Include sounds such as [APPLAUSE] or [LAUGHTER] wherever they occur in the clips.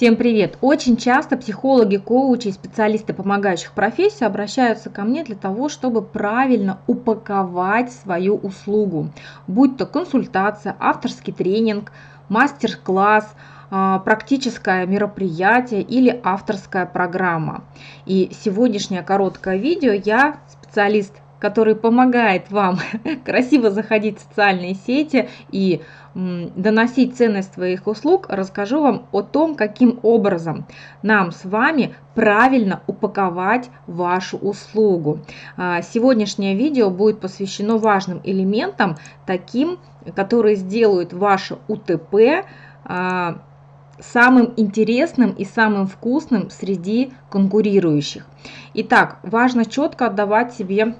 Всем привет! Очень часто психологи, коучи и специалисты помогающих профессий обращаются ко мне для того, чтобы правильно упаковать свою услугу, будь то консультация, авторский тренинг, мастер-класс, а, практическое мероприятие или авторская программа. И сегодняшнее короткое видео я, специалист который помогает вам [LAUGHS] красиво заходить в социальные сети и доносить ценность своих услуг, расскажу вам о том, каким образом нам с вами правильно упаковать вашу услугу. А, сегодняшнее видео будет посвящено важным элементам, таким, которые сделают ваше УТП а, самым интересным и самым вкусным среди конкурирующих. Итак, важно четко отдавать себе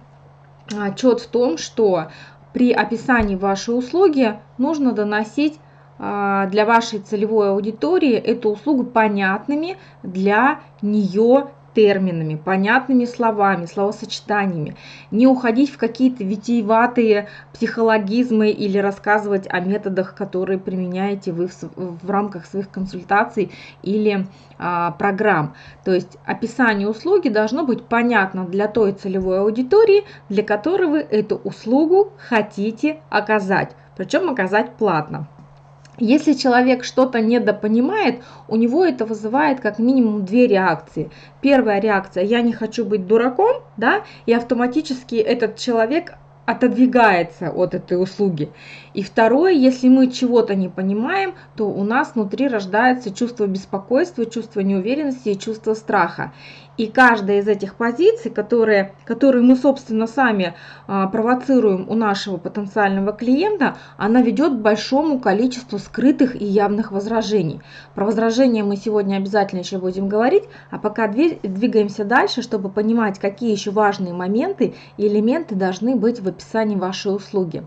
отчет в том, что при описании вашей услуги нужно доносить а, для вашей целевой аудитории эту услугу понятными для нее терминами, понятными словами, словосочетаниями, не уходить в какие-то витиеватые психологизмы или рассказывать о методах, которые применяете вы в, в рамках своих консультаций или а, программ. То есть описание услуги должно быть понятно для той целевой аудитории, для которой вы эту услугу хотите оказать, причем оказать платно. Если человек что-то недопонимает, у него это вызывает как минимум две реакции. Первая реакция – я не хочу быть дураком, да, и автоматически этот человек отодвигается от этой услуги. И второе, если мы чего-то не понимаем, то у нас внутри рождается чувство беспокойства, чувство неуверенности и чувство страха. И каждая из этих позиций, которые, которые мы, собственно, сами а, провоцируем у нашего потенциального клиента, она ведет к большому количеству скрытых и явных возражений. Про возражения мы сегодня обязательно еще будем говорить, а пока двигаемся дальше, чтобы понимать, какие еще важные моменты и элементы должны быть в описании вашей услуги.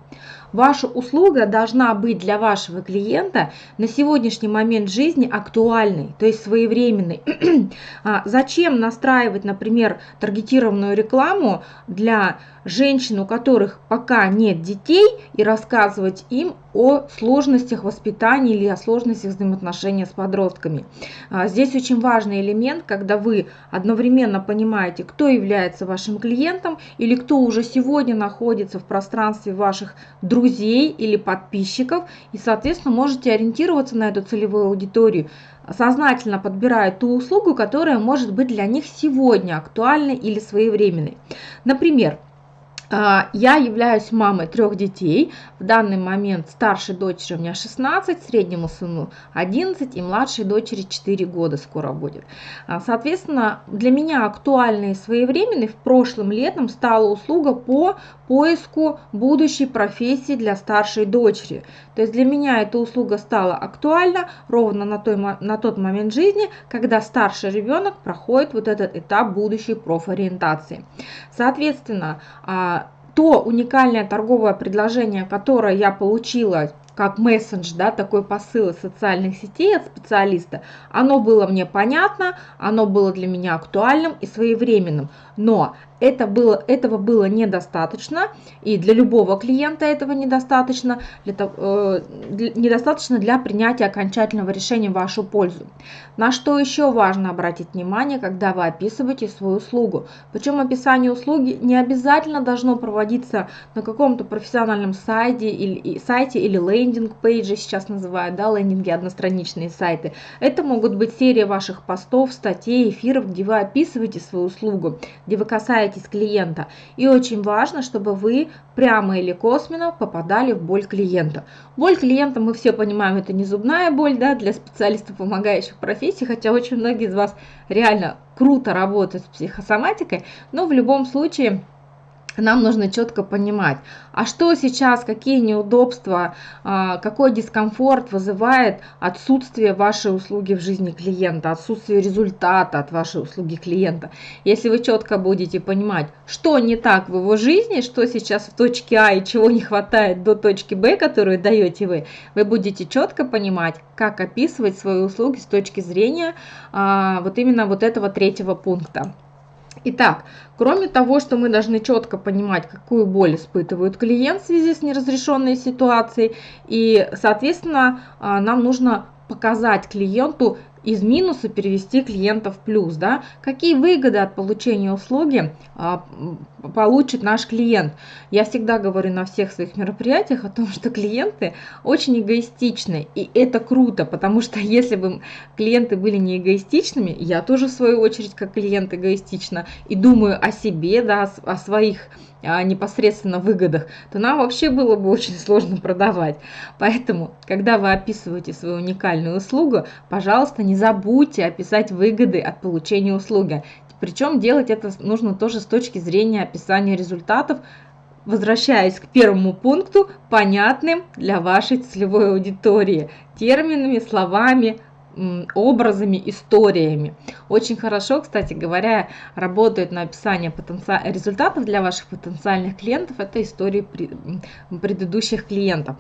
Ваша услуга должна быть для вашего клиента на сегодняшний момент жизни актуальной, то есть своевременной. [CLEARS THROAT] А зачем настраивать, например, таргетированную рекламу для женщин, у которых пока нет детей, и рассказывать им о сложностях воспитания или о сложностях взаимоотношения с подростками. А, здесь очень важный элемент, когда вы одновременно понимаете, кто является вашим клиентом или кто уже сегодня находится в пространстве ваших друзей или подписчиков, и, соответственно, можете ориентироваться на эту целевую аудиторию, сознательно подбирая ту услугу, которая может быть для них сегодня актуальной или своевременной. Например, я являюсь мамой трех детей. В данный момент старшей дочери у меня 16, среднему сыну 11 и младшей дочери 4 года скоро будет. А, соответственно, для меня актуальной и своевременной в прошлом летом стала услуга по поиску будущей профессии для старшей дочери. То есть для меня эта услуга стала актуальна ровно на, той, на тот момент жизни, когда старший ребенок проходит вот этот этап будущей профориентации. Соответственно, а, то уникальное торговое предложение, которое я получила как мессендж, да, такой посыл из социальных сетей от специалиста, оно было мне понятно, оно было для меня актуальным и своевременным. Но это было, этого было недостаточно, и для любого клиента этого недостаточно, для, э, недостаточно для принятия окончательного решения в вашу пользу. На что еще важно обратить внимание, когда вы описываете свою услугу. Причем описание услуги не обязательно должно проводиться на каком-то профессиональном сайте или, сайте или лендинг-пейджи сейчас называют, да, лендинги одностраничные сайты. Это могут быть серия ваших постов, статей, эфиров, где вы описываете свою услугу, где вы касаетесь касаетесь клиента. И очень важно, чтобы вы прямо или косвенно попадали в боль клиента. Боль клиента, мы все понимаем, это не зубная боль да, для специалистов, помогающих профессий, хотя очень многие из вас реально круто работают с психосоматикой, но в любом случае нам нужно четко понимать, а что сейчас, какие неудобства, а, какой дискомфорт вызывает отсутствие вашей услуги в жизни клиента, отсутствие результата от вашей услуги клиента. Если вы четко будете понимать, что не так в его жизни, что сейчас в точке А и чего не хватает до точки Б, которую даете вы, вы будете четко понимать, как описывать свои услуги с точки зрения а, вот именно вот этого третьего пункта. Итак, кроме того, что мы должны четко понимать, какую боль испытывает клиент в связи с неразрешенной ситуацией, и, соответственно, а, нам нужно показать клиенту из минуса перевести клиента в плюс, да, какие выгоды от получения услуги а, получит наш клиент. Я всегда говорю на всех своих мероприятиях о том, [LAUGHS] что клиенты очень эгоистичны, и это круто, потому что [LAUGHS] если бы клиенты были не эгоистичными, я тоже в свою очередь как клиент эгоистична и думаю о себе, да, о своих непосредственно выгодах, то нам вообще было бы очень сложно продавать. Поэтому, когда вы описываете свою уникальную услугу, пожалуйста, не забудьте описать выгоды от получения услуги. Причем делать это нужно тоже с точки зрения описания результатов, возвращаясь к первому пункту, понятным для вашей целевой аудитории, терминами, словами, образами, историями. Очень хорошо, кстати говоря, работает на описание потенци... результатов для ваших потенциальных клиентов. Это истории предыдущих клиентов.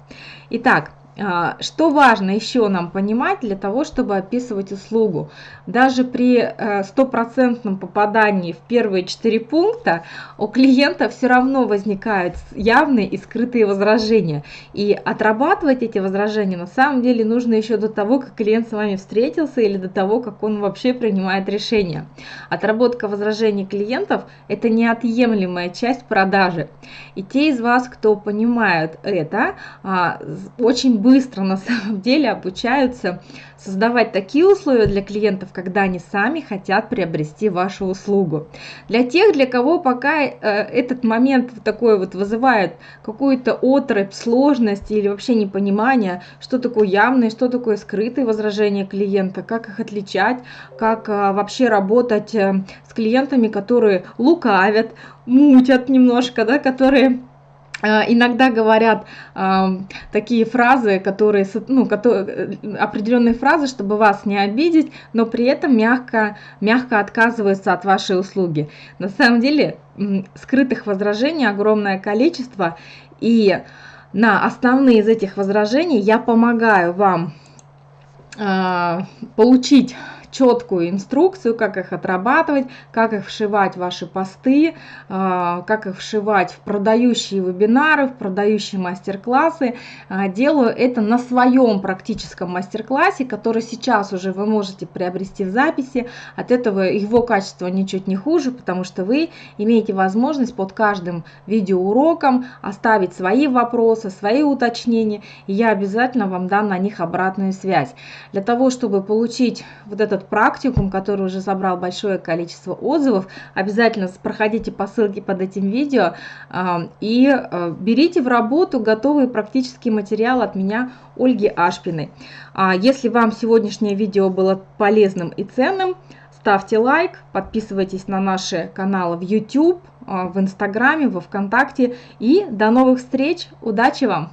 Итак, что важно еще нам понимать для того, чтобы описывать услугу? Даже при э, стопроцентном попадании в первые четыре пункта у клиента все равно возникают явные и скрытые возражения. И отрабатывать эти возражения на самом деле нужно еще до того, как клиент с вами встретился или до того, как он вообще принимает решение. Отработка возражений клиентов – это неотъемлемая часть продажи. И те из вас, кто понимают это, а, очень быстро на самом деле обучаются создавать такие условия для клиентов, когда они сами хотят приобрести вашу услугу. Для тех, для кого пока э, этот момент такой вот вызывает какую-то отрыв, сложность или вообще непонимание, что такое явное, что такое скрытые возражения клиента, как их отличать, как э, вообще работать э, с клиентами, которые лукавят, мутят немножко, да, которые иногда говорят э, такие фразы, которые, ну, которые, определенные фразы, чтобы вас не обидеть, но при этом мягко, мягко отказываются от вашей услуги. На самом деле скрытых возражений огромное количество, и на основные из этих возражений я помогаю вам э, получить четкую инструкцию, как их отрабатывать, как их вшивать в ваши посты, а, как их вшивать в продающие вебинары, в продающие мастер-классы. А, делаю это на своем практическом мастер-классе, который сейчас уже вы можете приобрести в записи. От этого его качество ничуть не хуже, потому что вы имеете возможность под каждым видеоуроком оставить свои вопросы, свои уточнения, и я обязательно вам дам на них обратную связь. Для того, чтобы получить вот этот практикум, который уже собрал большое количество отзывов, обязательно проходите по ссылке под этим видео а, и а, берите в работу готовый практический материал от меня, Ольги Ашпиной. А если вам сегодняшнее видео было полезным и ценным, ставьте лайк, подписывайтесь на наши каналы в YouTube, в Инстаграме, во Вконтакте и до новых встреч, удачи вам!